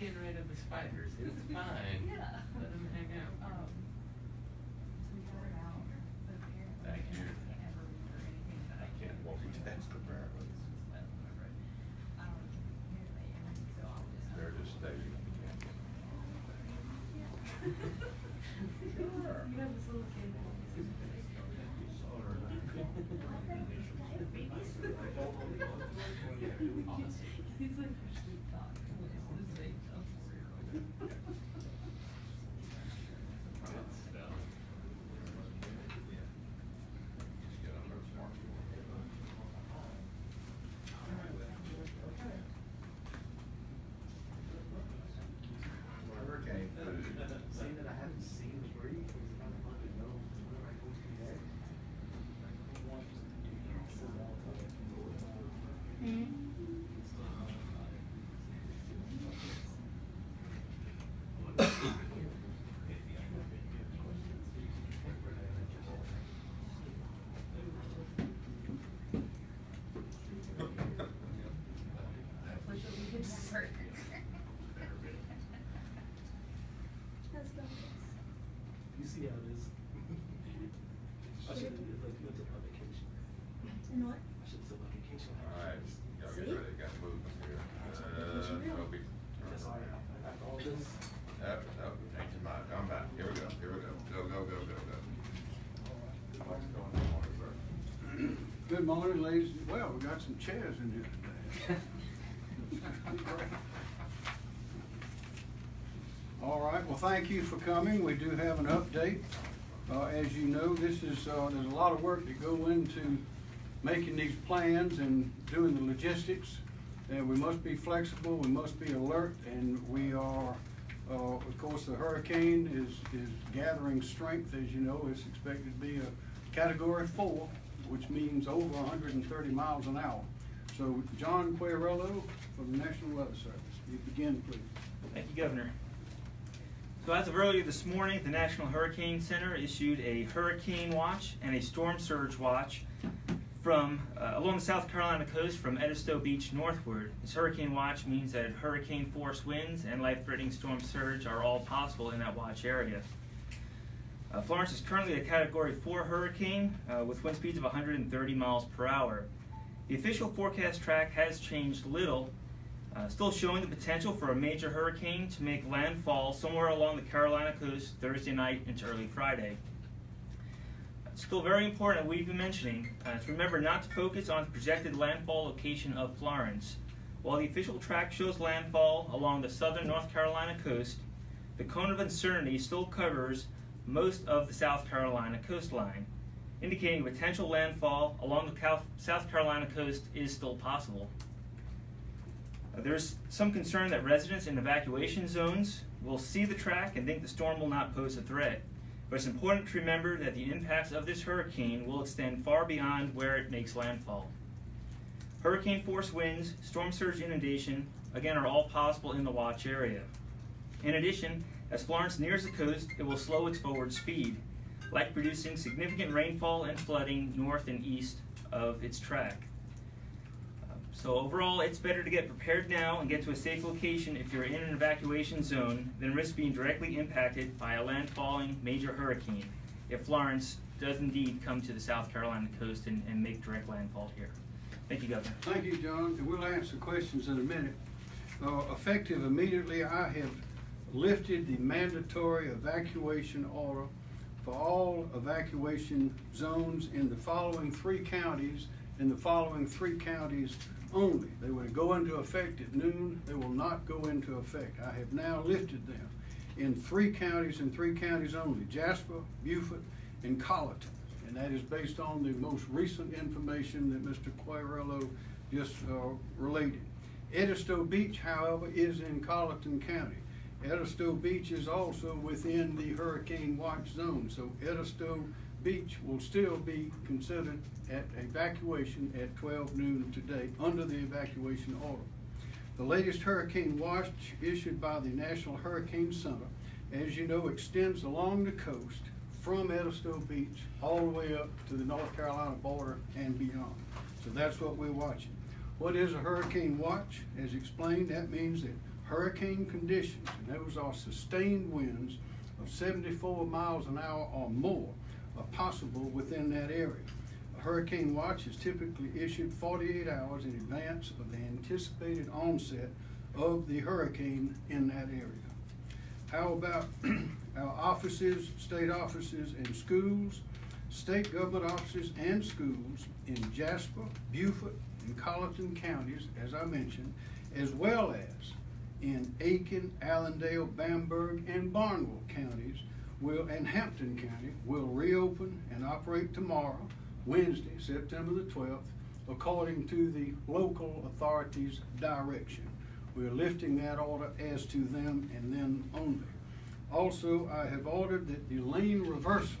getting rid of the spiders, it's fine. Yeah. Let them hang out. Um, so we got it out, but apparently Thank I you. can't ever remember anything that I. I can't multitask apparently. I don't remember it. I don't hear they ever, so I'll just. They're just stating. Sure. You have this little kid. He's like, actually thought, this is a tough Hurricane food. Seeing that I haven't seen the brief, it's kind of hard to know where I go from there. Push it, we can never. Let's go. You see how it is. I should have, like, went to my vacation. And what? I should have took my vacation. Alright, y'all get See? ready, got moving here. Uh, Toby. That's all right. After all this. Nope, nope, change your mind, come back, here we go, here we go, go, go, go, go, go. What's going on, sir? Good morning, ladies. Well, we got some chairs in here today. All right, well, thank you for coming. We do have an update. Uh, as you know, this is, uh, there's a lot of work that go into making these plans and doing the logistics. And we must be flexible, we must be alert, and we are, uh, of course, the hurricane is, is gathering strength, as you know, it's expected to be a category four, which means over hundred and thirty miles an hour. So, John Querello from the National Weather Service, you begin, please. Thank you, Governor. So as of earlier this morning, the National Hurricane Center issued a hurricane watch and a storm surge watch from uh, along the South Carolina coast from Edisto Beach northward. This hurricane watch means that hurricane force winds and life-threatening storm surge are all possible in that watch area. Uh, Florence is currently a Category 4 hurricane uh, with wind speeds of 130 miles per hour. The official forecast track has changed little, uh, still showing the potential for a major hurricane to make landfall somewhere along the Carolina coast Thursday night into early Friday. It's still very important that we've been mentioning uh, to remember not to focus on the projected landfall location of Florence. While the official track shows landfall along the southern North Carolina coast, the cone of uncertainty still covers most of the South Carolina coastline, indicating potential landfall along the South Carolina coast is still possible. There's some concern that residents in evacuation zones will see the track and think the storm will not pose a threat. But it's important to remember that the impacts of this hurricane will extend far beyond where it makes landfall. Hurricane force winds, storm surge inundation, again, are all possible in the watch area. In addition, as Florence nears the coast, it will slow its forward speed, like producing significant rainfall and flooding north and east of its track. So overall, it's better to get prepared now and get to a safe location if you're in an evacuation zone than risk being directly impacted by a landfalling major hurricane if Florence does indeed come to the South Carolina coast and, and make direct landfall here. Thank you, Governor. Thank you, John, and we'll answer questions in a minute. Uh, effective immediately, I have lifted the mandatory evacuation order for all evacuation zones in the following three counties, in the following three counties only. They will go into effect at noon, they will not go into effect. I have now lifted them in three counties and three counties only, Jasper, Beaufort, and Colleton. And that is based on the most recent information that Mr. Quagliariello just uh, related. Edisto Beach, however, is in Colleton County. Edisto Beach is also within the hurricane watch zone, so Edisto Beach will still be considered at evacuation at twelve noon today, under the evacuation order. The latest hurricane watch issued by the National Hurricane Center, as you know, extends along the coast from Edisto Beach all the way up to the North Carolina border and beyond. So that's what we're watching. What is a hurricane watch? As explained, that means that hurricane conditions, and those are sustained winds of seventy-four miles an hour or more are possible within that area. A hurricane watch is typically issued forty-eight hours in advance of the anticipated onset of the hurricane in that area. How about our offices, state offices and schools, state government offices and schools in Jasper, Beaufort, and Colleton counties, as I mentioned, as well as in Aiken, Allendale, Bamberg, and Barnwell counties will, and Hampton County will reopen and operate tomorrow, Wednesday, September the twelfth, according to the local authorities' direction. We're lifting that order as to them and them only. Also, I have ordered that the lane reversal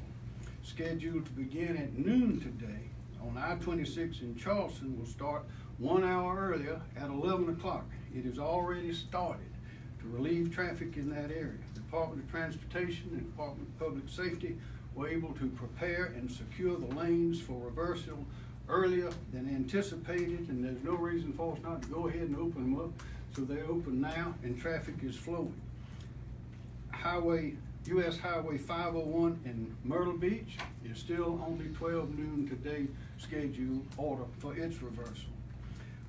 scheduled to begin at noon today on I twenty-six in Charleston will start one hour earlier at eleven o'clock. It has already started to relieve traffic in that area. The Department of Transportation and Department of Public Safety were able to prepare and secure the lanes for reversal earlier than anticipated, and there's no reason for us not to go ahead and open them up. So they're open now and traffic is flowing. Highway, US Highway five oh one in Myrtle Beach is still only twelve noon today schedule order for its reversal.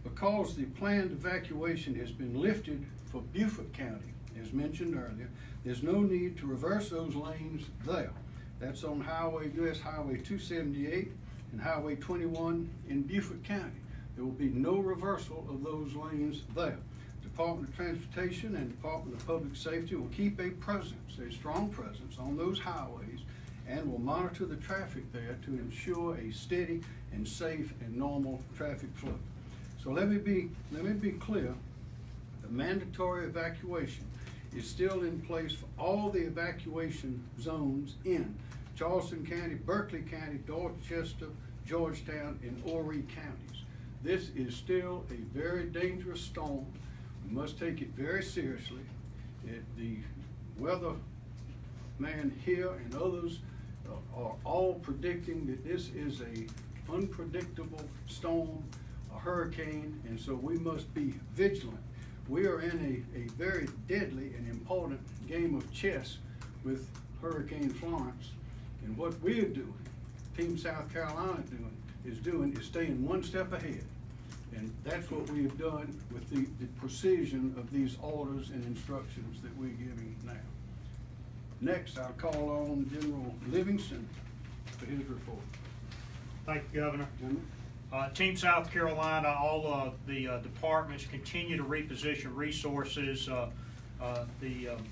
Because the planned evacuation has been lifted for Beaufort County, as mentioned earlier, there's no need to reverse those lanes there. That's on Highway, US Highway two seventy-eight and Highway twenty-one in Beaufort County. There will be no reversal of those lanes there. Department of Transportation and Department of Public Safety will keep a presence, a strong presence on those highways and will monitor the traffic there to ensure a steady and safe and normal traffic flow. So let me be, let me be clear, the mandatory evacuation is still in place for all the evacuation zones in Charleston County, Berkeley County, Dorchester, Georgetown, and Horry counties. This is still a very dangerous storm. We must take it very seriously. It, the weather man here and others uh, are all predicting that this is a unpredictable storm, a hurricane, and so we must be vigilant. We are in a, a very deadly and important game of chess with Hurricane Florence. And what we are doing, Team South Carolina doing, is doing, is staying one step ahead. And that's what we have done with the, the precision of these orders and instructions that we're giving now. Next, I'll call on General Livingston for his report. Thank you, Governor. Uh, Team South Carolina, all of the uh, departments continue to reposition resources. Uh, uh, The um,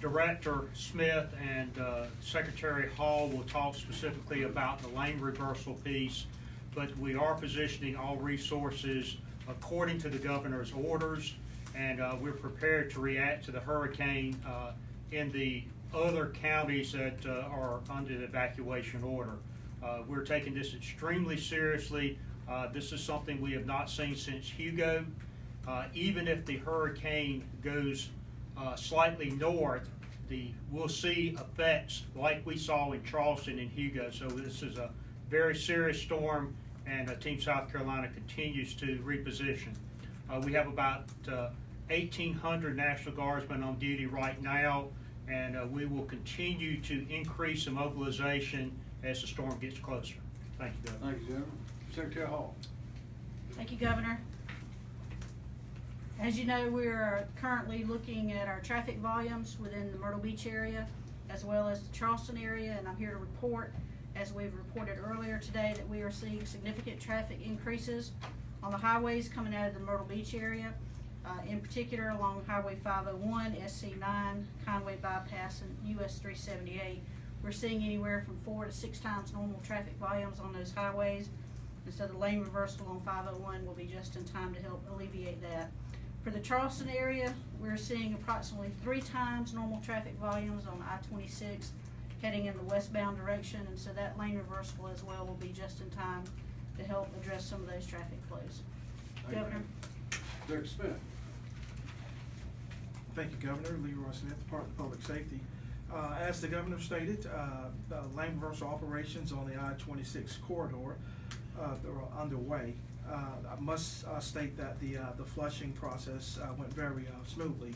Director Smith and uh, Secretary Hall will talk specifically about the lane reversal piece, but we are positioning all resources according to the governor's orders, and uh, we're prepared to react to the hurricane in the other counties that are under the evacuation order. Uh, We're taking this extremely seriously. Uh, This is something we have not seen since Hugo. Uh, Even if the hurricane goes uh, slightly north, the, we'll see effects like we saw in Charleston and Hugo. So this is a very serious storm, and uh, Team South Carolina continues to reposition. Uh, We have about uh, 1,800 National Guardsmen on duty right now, and uh, we will continue to increase the mobilization as the storm gets closer. Thank you, Governor. Thank you, General. Secretary Hall. Thank you, Governor. As you know, we are currently looking at our traffic volumes within the Myrtle Beach area as well as the Charleston area, and I'm here to report, as we've reported earlier today, that we are seeing significant traffic increases on the highways coming out of the Myrtle Beach area, uh, in particular along Highway five oh one, SC nine, Conway Bypass, and US three seventy-eight. We're seeing anywhere from four to six times normal traffic volumes on those highways. And so the lane reversal on five oh one will be just in time to help alleviate that. For the Charleston area, we're seeing approximately three times normal traffic volumes on I twenty-six heading in the westbound direction, and so that lane reversal as well will be just in time to help address some of those traffic flows. Thank you. Governor? Director Smith. Thank you, Governor. Leroy Smith, Department of Public Safety. Uh, As the governor stated, uh, uh, lane reversal operations on the I-26 corridor uh, are underway. Uh, I must uh, state that the, uh, the flushing process went very smoothly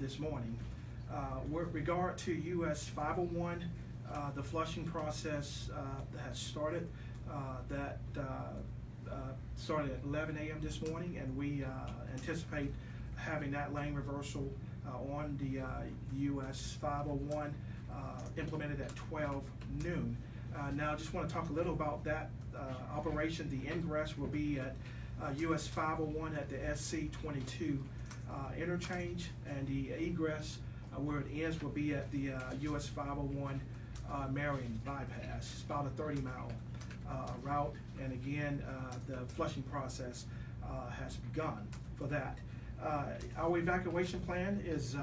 this morning. With regard to US 501, uh, the flushing process has started. That started at 11 a.m. this morning, and we anticipate having that lane reversal on the uh, US 501 uh, implemented at 12 noon. Uh, Now, I just want to talk a little about that uh, operation. The ingress will be at uh, US 501 at the SC 22 uh, interchange, and the egress uh, where it ends will be at the uh, US 501 uh, Marion bypass. It's about a 30-mile uh, route, and again, uh, the flushing process uh, has begun for that. Uh, Our evacuation plan is uh,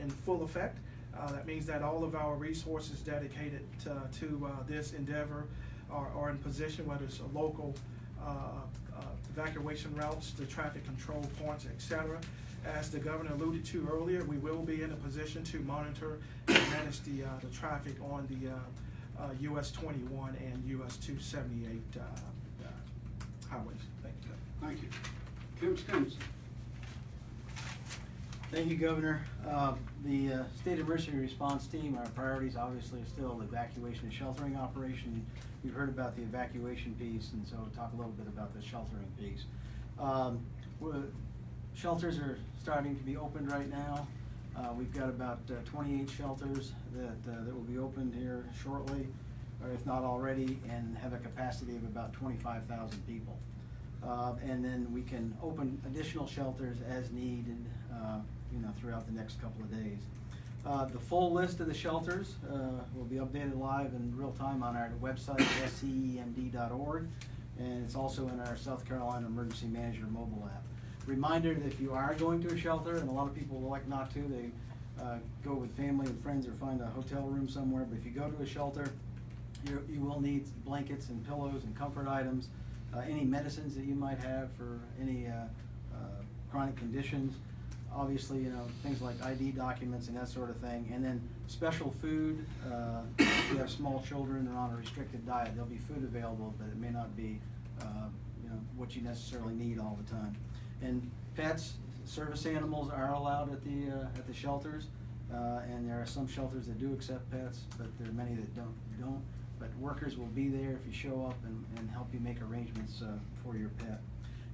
in full effect. Uh, That means that all of our resources dedicated to- to this endeavor are are in position, whether it's a local evacuation routes, the traffic control points, etc. As the governor alluded to earlier, we will be in a position to monitor and manage the, uh, the traffic on the uh, uh, US twenty-one and US two seventy-eight uh, highways. Thank you. Thank you. Kim Stenson. Thank you, Governor. Uh, The uh, State Emergency Response Team, our priorities obviously are still the evacuation and sheltering operation. We've heard about the evacuation piece, and so we'll talk a little bit about the sheltering piece. Um, Shelters are starting to be opened right now. Uh, We've got about uh, twenty-eight shelters that, uh, that will be opened here shortly, or if not already, and have a capacity of about twenty-five thousand people. Uh, and then we can open additional shelters as needed, uh, you know, throughout the next couple of days. Uh, the full list of the shelters, uh, will be updated live in real time on our website, scemd.org. And it's also in our South Carolina Emergency Manager mobile app. Reminder that if you are going to a shelter, and a lot of people like not to, they, uh, go with family and friends or find a hotel room somewhere, but if you go to a shelter, you, you will need blankets and pillows and comfort items, uh, any medicines that you might have for any, uh, uh, chronic conditions. Obviously, you know, things like ID documents and that sort of thing, and then special food, uh, if you have small children that are on a restricted diet, there'll be food available, but it may not be, uh, you know, what you necessarily need all the time. And pets, service animals are allowed at the, uh, at the shelters, uh, and there are some shelters that do accept pets, but there are many that don't, don't. But workers will be there if you show up and, and help you make arrangements, uh, for your pet.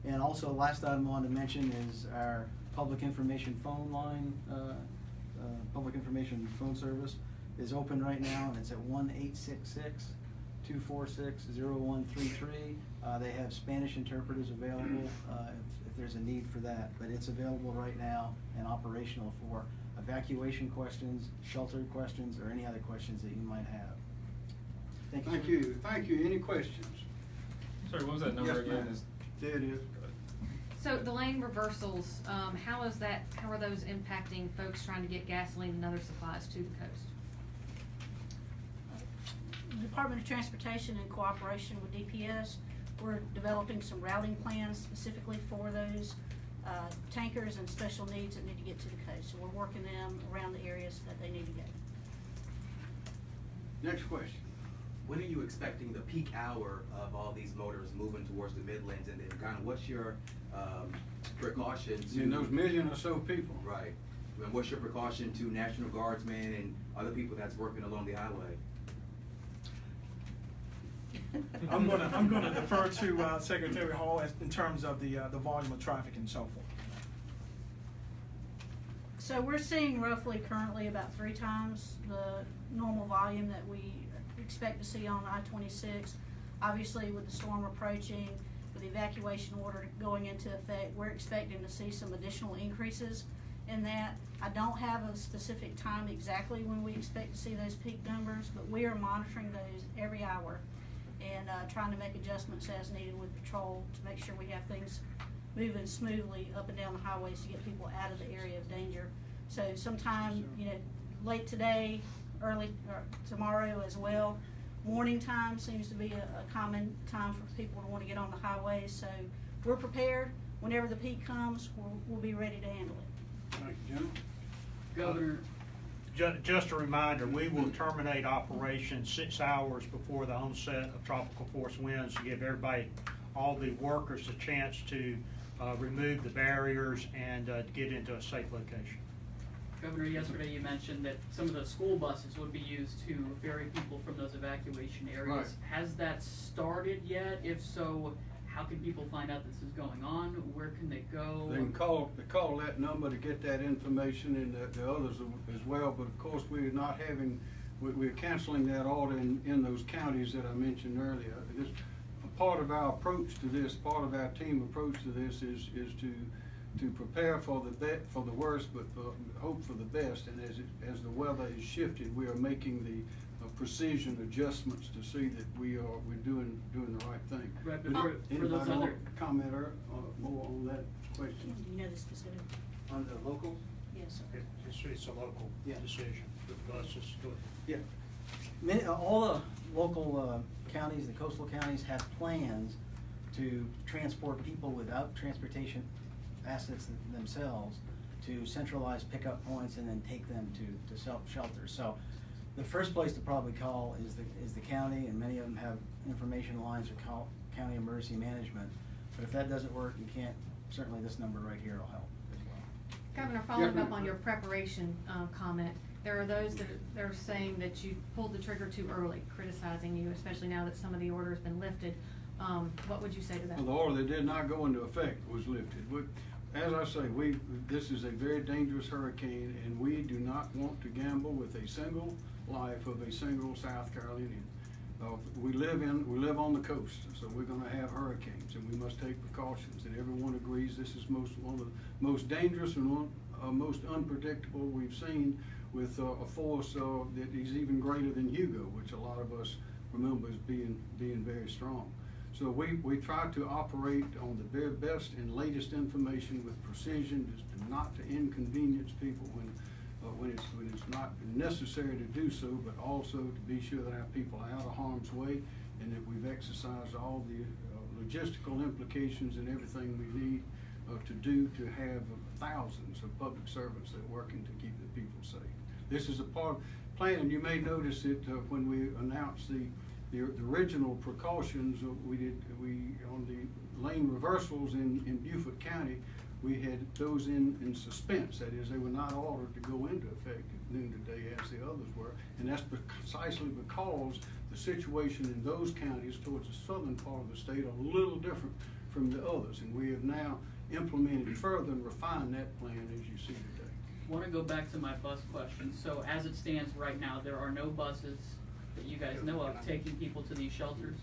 And also, last item I wanted to mention is our public information phone line, uh, uh, public information phone service is open right now, and it's at one eight six six two four six zero one three three. Uh, they have Spanish interpreters available, uh, if, if there's a need for that, but it's available right now and operational for evacuation questions, shelter questions, or any other questions that you might have. Thank you. Thank you, thank you. Any questions? Sorry, what was that number Yes, again? ma'am. There it is. So the lane reversals, um, how is that, how are those impacting folks trying to get gasoline and other supplies to the coast? Department of Transportation in cooperation with DPS, we're developing some routing plans specifically for those uh, tankers and special needs that need to get to the coast. So we're working them around the areas that they need to go. Next question. When are you expecting the peak hour of all these motors moving towards the Midlands, and then kind of what's your, um, precaution to? And those million or so people. Right, and what's your precaution to National Guardsmen and other people that's working along the highway? I'm gonna, I'm gonna defer to uh, Secretary Hall as, in terms of the, uh, the volume of traffic and so forth. So we're seeing roughly currently about three times the normal volume that we expect to see on I twenty-six. Obviously, with the storm approaching, with the evacuation order going into effect, we're expecting to see some additional increases in that. I don't have a specific time exactly when we expect to see those peak numbers, but we are monitoring those every hour and, uh, trying to make adjustments as needed with patrol to make sure we have things moving smoothly up and down the highways to get people out of the area of danger. So sometime, you know, late today, early, or tomorrow as well. Morning time seems to be a, a common time for people to wanna get on the highways, so we're prepared. Whenever the peak comes, we'll, we'll be ready to handle it. Thank you, Jim. Governor, ju- just a reminder, we will terminate operations six hours before the onset of tropical force winds to give everybody, all the workers a chance to, uh, remove the barriers and, uh, get into a safe location. Governor, yesterday you mentioned that some of the school buses would be used to ferry people from those evacuation areas. Right. Has that started yet? If so, how can people find out this is going on? Where can they go? They can call, they call that number to get that information and the, the others as well, but of course, we're not having, we, we're canceling that order in, in those counties that I mentioned earlier. This, a part of our approach to this, part of our team approach to this is, is to, to prepare for the be, for the worst, but for, hope for the best, and as it, as the weather has shifted, we are making the uh, precision adjustments to see that we are, we're doing, doing the right thing. Right, but Does for- for those Anybody want other- to comment or, uh, more on that question? You know the specific? On the locals? Yes, sir. It- It's, it's a local Yeah. decision with buses. Go ahead. Yeah. Many, uh, all the local uh, counties, the coastal counties have plans to transport people without transportation assets themselves to centralize pickup points and then take them to, to self shelters. So the first place to probably call is the, is the county, and many of them have information lines or call county emergency management. But if that doesn't work, you can't, certainly this number right here will help as well. Governor, following up on your preparation, um, comment, there are those that are saying that you pulled the trigger too early, criticizing you, especially now that some of the order has been lifted. Um, what would you say to that? Well, the order that did not go into effect was lifted. We, as I say, we, this is a very dangerous hurricane, and we do not want to gamble with a single life of a single South Carolinian. Uh, we live in, we live on the coast, so we're gonna have hurricanes, and we must take precautions, and everyone agrees this is most, one of the most dangerous and one, uh, most unpredictable we've seen with, uh, a force, uh, that is even greater than Hugo, which a lot of us remember as being, being very strong. So we, we try to operate on the very best and latest information with precision, just not to inconvenience people when, uh, when it's, when it's not necessary to do so, but also to be sure that our people are out of harm's way and that we've exercised all the uh, logistical implications and everything we need uh, to do to have thousands of public servants that are working to keep the people safe. This is a part, plan, and you may notice that uh, when we announced the, the the original precautions, we did, we, on the lane reversals in, in Beaufort County, we had those in, in suspense, that is, they were not ordered to go into effect at noon today as the others were. And that's precisely because the situation in those counties towards the southern part of the state are a little different from the others. And we have now implemented further and refined that plan as you see today. I Want to go back to my bus question. So as it stands right now, there are no buses that you guys know of taking people to these shelters?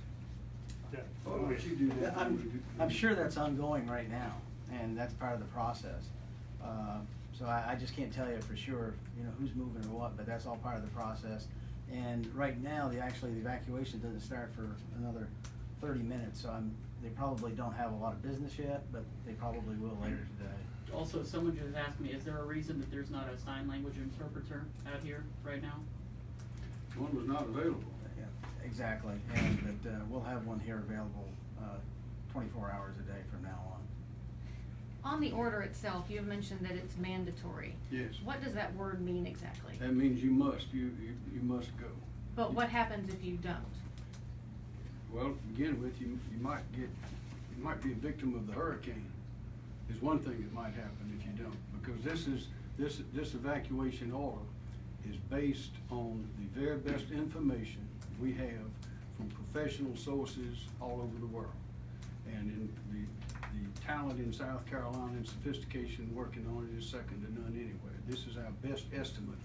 Yeah. Why don't you do that? I'm, I'm sure that's ongoing right now, and that's part of the process. Uh, So I, I just can't tell you for sure, you know, who's moving or what, but that's all part of the process. And right now, the, actually, the evacuation doesn't start for another thirty minutes, so I'm, they probably don't have a lot of business yet, but they probably will later today. Also, someone just asked me, is there a reason that there's not a sign language interpreter out here right now? One was not available. Yeah, exactly, and, but, uh, we'll have one here available, uh, twenty-four hours a day from now on. On the order itself, you have mentioned that it's mandatory. Yes. What does that word mean exactly? That means you must, you, you, you must go. But what happens if you don't? Well, to begin with, you, you might get, you might be a victim of the hurricane, is one thing that might happen if you don't. Because this is, this, this evacuation order is based on the very best information we have from professional sources all over the world. And in the, the talent in South Carolina and sophistication working on it is second to none anywhere. This is our best estimate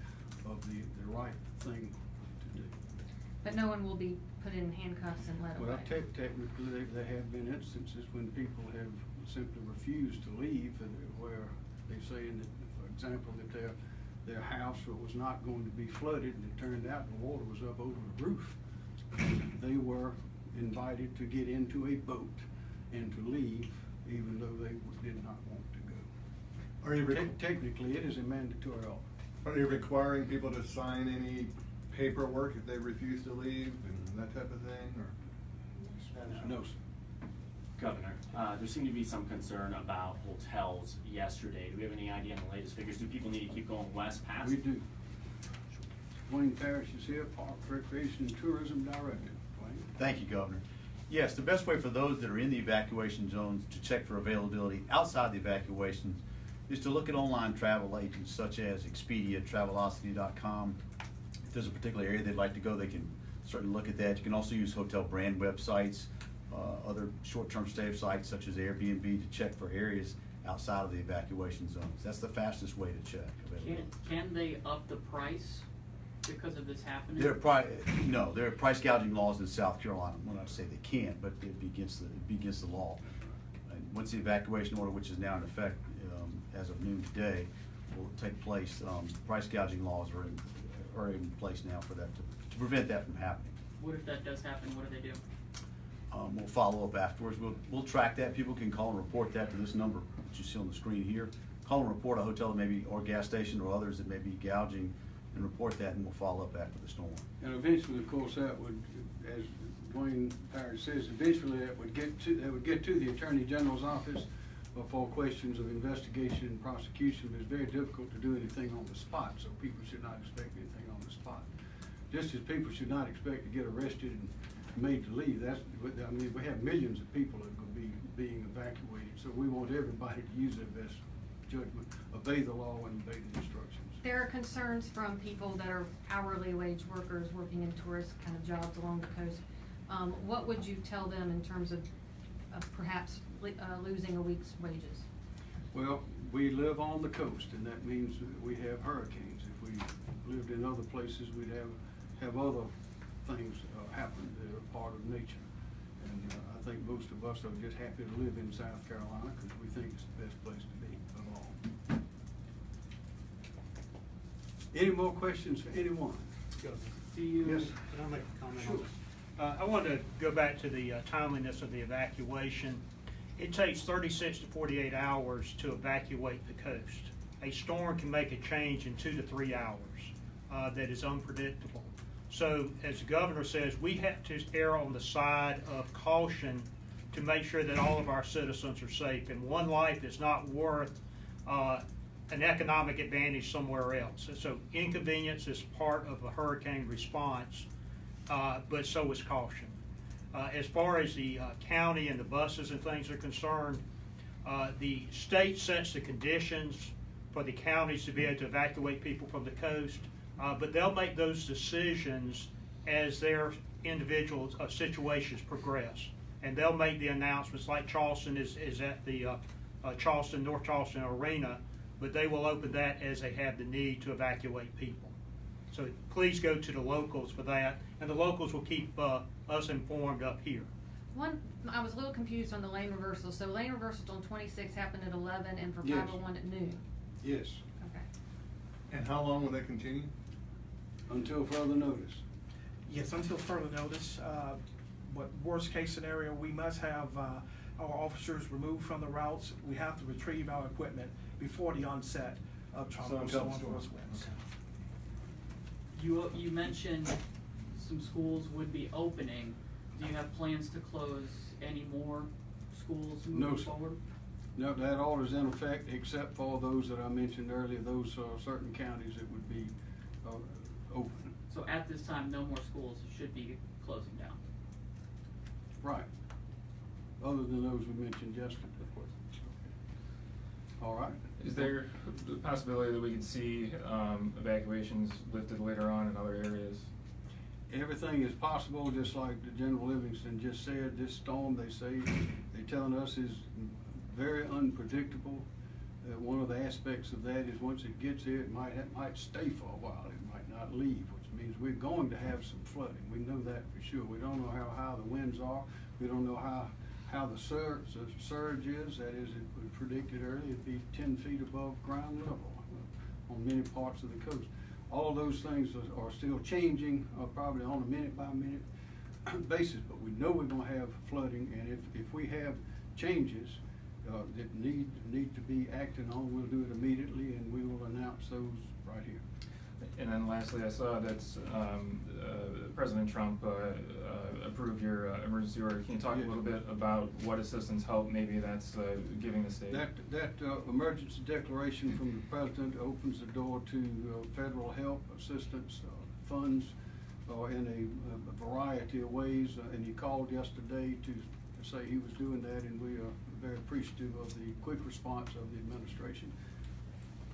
of the, the right thing to do. But no one will be put in handcuffs and led away? Well, tech, technically, there, there have been instances when people have simply refused to leave, and where they're saying that, for example, that their, their house was not going to be flooded, and it turned out the water was up over the roof. They were invited to get into a boat and to leave, even though they did not want to go. Are you, Te- requ- Technically, it is a mandatory are you requiring people to sign any paperwork if they refuse to leave and that type of thing, or? No, sir. Governor, uh, there seemed to be some concern about hotels yesterday. Do we have any idea on the latest figures? Do people need to keep going west past? We do. Duane Parrish is here, Park Recreation and Tourism Director. Duane? Thank you, Governor. Yes, the best way for those that are in the evacuation zones to check for availability outside the evacuations is to look at online travel agents such as Expedia, Travelocity.com. If there's a particular area they'd like to go, they can certainly look at that. You can also use hotel brand websites, uh, other short-term stay sites such as Airbnb to check for areas outside of the evacuation zones. That's the fastest way to check Can, can they up the price because of this happening? There are pri, no, there are price gouging laws in South Carolina. I'm not to say they can't, but it'd be against the, be against the law. And once the evacuation order, which is now in effect, um, as of noon today, will take place, um, price gouging laws are in, are in place now for that, to, to prevent that from happening. What if that does happen, what do they do? Um, we'll follow up afterwards. We'll, we'll track that. People can call and report that to this number, which you see on the screen here. Call and report a hotel that may be, or gas station or others that may be gouging and report that and we'll follow up after the storm. And eventually, of course, that would, as Duane Parrish says, eventually that would get to, that would get to the Attorney General's office for questions of investigation and prosecution. It's very difficult to do anything on the spot, so people should not expect anything on the spot. Just as people should not expect to get arrested and made to leave, that's, I mean, we have millions of people that are gonna be being evacuated, so we want everybody to use their best judgment, obey the law and obey the instructions. There are concerns from people that are hourly wage workers working in tourist kind of jobs along the coast. Um, what would you tell them in terms of, of perhaps, uh, losing a week's wages? Well, we live on the coast, and that means we have hurricanes. If we lived in other places, we'd have, have other things uh, happen that are part of nature. And uh, I think most of us are just happy to live in South Carolina because we think it's the best place to be of all. Any more questions for anyone? Do you, Yes. can I make a comment on this? Uh, I wanted to go back to the uh, timeliness of the evacuation. It takes thirty-six to forty-eight hours to evacuate the coast. A storm can make a change in two to three hours, uh, that is unpredictable. So, as the governor says, we have to err on the side of caution to make sure that all of our citizens are safe. And one life is not worth, uh, an economic advantage somewhere else. So inconvenience is part of a hurricane response, uh, but so is caution. Uh, as far as the, uh, county and the buses and things are concerned, uh, the state sets the conditions for the counties to be able to evacuate people from the coast, uh, but they'll make those decisions as their individual uh, situations progress. And they'll make the announcements, like Charleston is, is at the uh, uh, Charleston, North Charleston Arena, but they will open that as they have the need to evacuate people. So please go to the locals for that, and the locals will keep uh, us informed up here. One, I was a little confused on the lane reversal. So lane reversals on twenty-six happened at eleven and for Yes. five oh one at noon. Yes, Okay. And how long will they continue? Until further notice. Yes, until further notice, uh, what worst case scenario, we must have, uh, our officers removed from the routes. We have to retrieve our equipment before the onset of tropical until Storm storm force winds. You, you mentioned some schools would be opening. Do you have plans to close any more schools No, moving sir. forward? No, that order's in effect, except for those that I mentioned earlier, those uh, certain counties that would be uh, open. So at this time, no more schools should be closing down. Right. Other than those we mentioned yesterday. Of course. Okay. All right. Is there the possibility that we could see um, evacuations lifted later on in other areas? Everything is possible, just like the General Livingston just said, this storm, they say, they're telling us is very unpredictable. Uh, one of the aspects of that is once it gets here, it might, it might stay for a while, it might not leave, which means we're going to have some flooding. We know that for sure. We don't know how high the winds are. We don't know how, how the surge, the surge is. That is, it was predicted earlier, it'd be ten feet above ground level on many parts of the coast. All those things are, are still changing, uh, probably on a minute by minute basis, but we know we're gonna have flooding, and if, if we have changes, uh, that need, need to be acted on, we'll do it immediately, and we will announce those right here. And then lastly, I saw that um, uh, President Trump uh, uh, approved your uh, emergency order. Can you talk a little bit about what assistance help maybe that's uh, giving the state? That, that, uh, emergency declaration from the president opens the door to, uh, federal help, assistance, uh, funds uh, in a- a variety of ways, uh, and he called yesterday to to say he was doing that, and we are very appreciative of the quick response of the administration.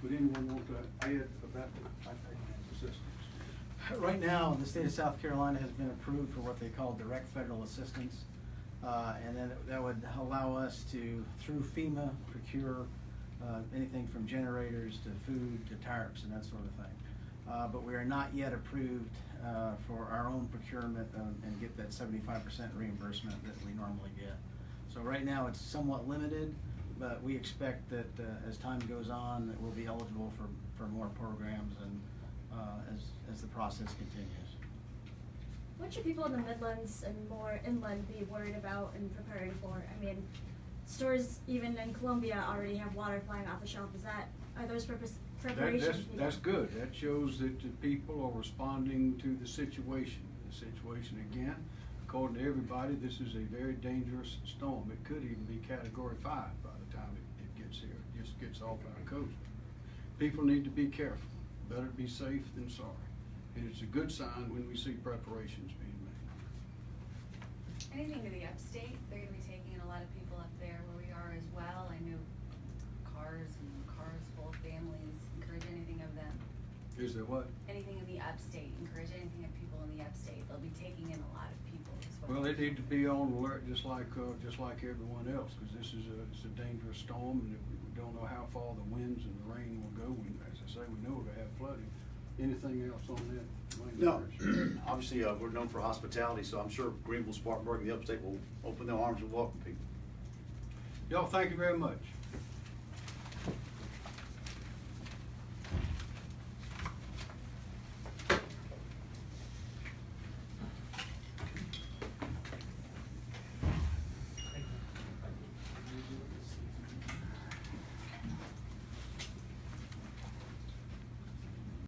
Would anyone want to add about the assistance? Right now, the state of South Carolina has been approved for what they call direct federal assistance. Uh, and then that would allow us to, through FEMA, procure, uh, anything from generators to food to tarps and that sort of thing. Uh, but we are not yet approved, uh, for our own procurement, um, and get that seventy-five percent reimbursement that we normally get. So right now, it's somewhat limited, but we expect that, uh, as time goes on, that we'll be eligible for, for more programs and, uh, as, as the process continues. What should people in the Midlands and more inland be worried about and preparing for? I mean, stores even in Columbia already have water flying off the shelf. Is that are those purpose That, preparations? that's, needed? that's good. That shows that the people are responding to the situation. The situation, again, according to everybody, this is a very dangerous storm. It could even be category five by the time it, it gets here, it just gets off our coast. People need to be careful. Better be safe than sorry. And it's a good sign when we see preparations being made. Anything to the upstate, they're gonna be taking in a lot of people up there where we are as well. I know cars and cars full of families, encourage anything of them. Is there what? Anything in the upstate, encourage anything of people in the upstate. They'll be taking in a lot of well. They need to be on alert just like, uh, just like everyone else, because this is a, it's a dangerous storm, and we don't know how far the winds and the rain will go. And as I say, we know we're gonna have flooding. Anything else on that? No, obviously, uh, we're known for hospitality, so I'm sure Greenville, Spartanburg, and the upstate will open their arms and welcome people. Y'all, thank you very much.